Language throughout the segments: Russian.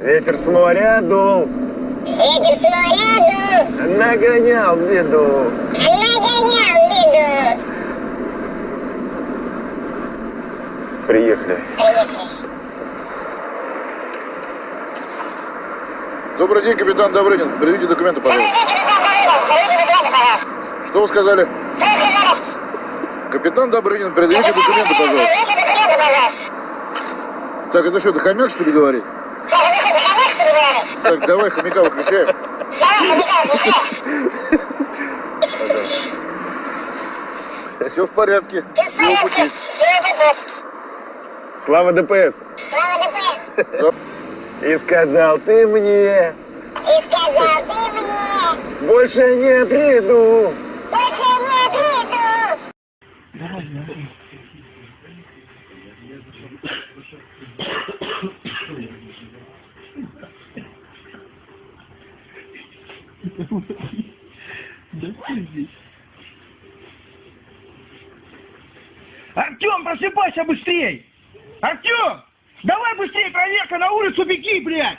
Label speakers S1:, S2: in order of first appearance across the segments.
S1: Ветер с моря дул.
S2: Ветер с моря дул.
S1: Нагонял беду.
S2: Нагонял беду.
S1: Приехали.
S2: Приехали.
S3: Добрый день, капитан Добрынин. Приведите документы, пожалуйста. Что вы сказали? Капитан Добрынин, предъявите документы, пожалуйста. Так, это что, ты хомяк, что ли, говорит? Так, давай хомяка выключаем. Все в порядке. Всего пути.
S1: Слава ДПС.
S3: Да.
S1: И сказал ты мне,
S2: И сказал ты мне,
S1: больше не приду.
S4: Артем, просыпайся быстрей! Артем! Давай быстрее, проверка на улицу, беги, блядь!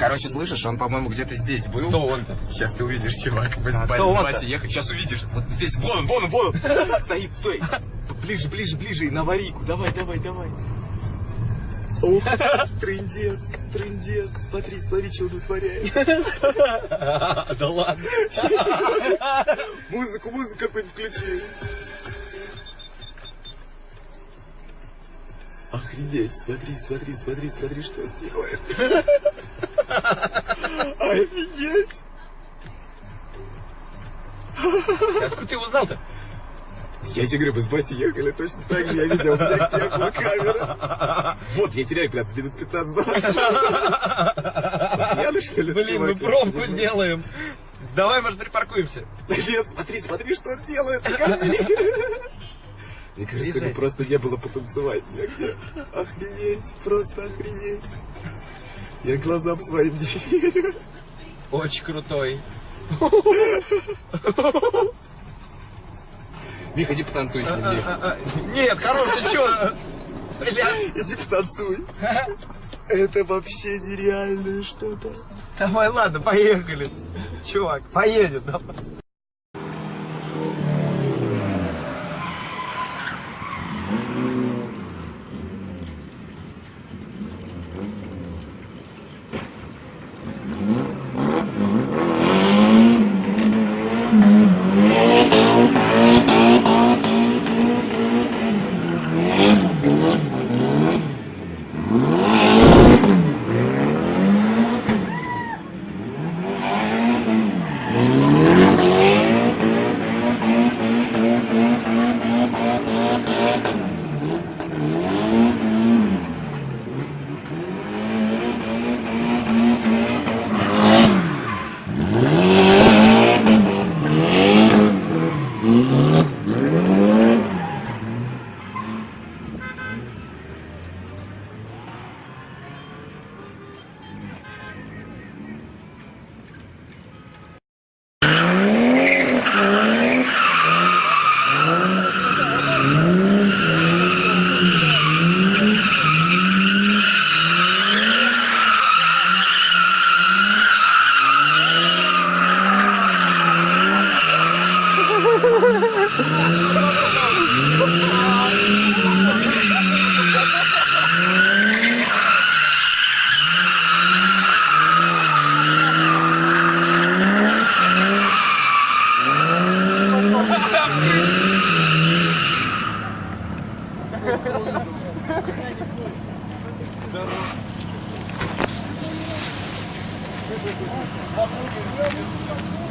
S5: Короче, слышишь, он, по-моему, где-то здесь был. Кто он? Сейчас ты увидишь, чувак. Мы с
S6: кто?
S5: Бати ехать. Сейчас увидишь. Вот здесь, вон он, вон он, вон он. Стоит, стой. Ближе, ближе, ближе, на аварийку. Давай, давай, давай. Трындец, трындец. Смотри, смотри, что он вытворяет.
S6: Да ладно.
S5: Музыку, музыку какую-нибудь включи. Охренеть, смотри, смотри, смотри, смотри, что он делает. Офигеть.
S6: Откуда ты узнал-то?
S5: Я тебе говорю, мы с батей ехали точно так же, я видел, у меня была камера. Вот, я теряю, блядь, минут 15-20. Пьяный, что ли,
S6: Блин, мы пробку делаем. Давай, может, припаркуемся.
S5: Нет, смотри, смотри, что он делает, погоди. Мне кажется, ему просто не было потанцевать негде. Охренеть, просто охренеть. Я глазам своим не верю.
S6: Очень крутой.
S5: Миха, иди потанцуй с ним, Миха.
S6: А, а, Нет, хорош, ты чё?
S5: Иди потанцуй. Это вообще нереальное что-то.
S6: Давай, ладно, поехали. Чувак, поедем. давай.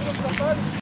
S2: Здорово.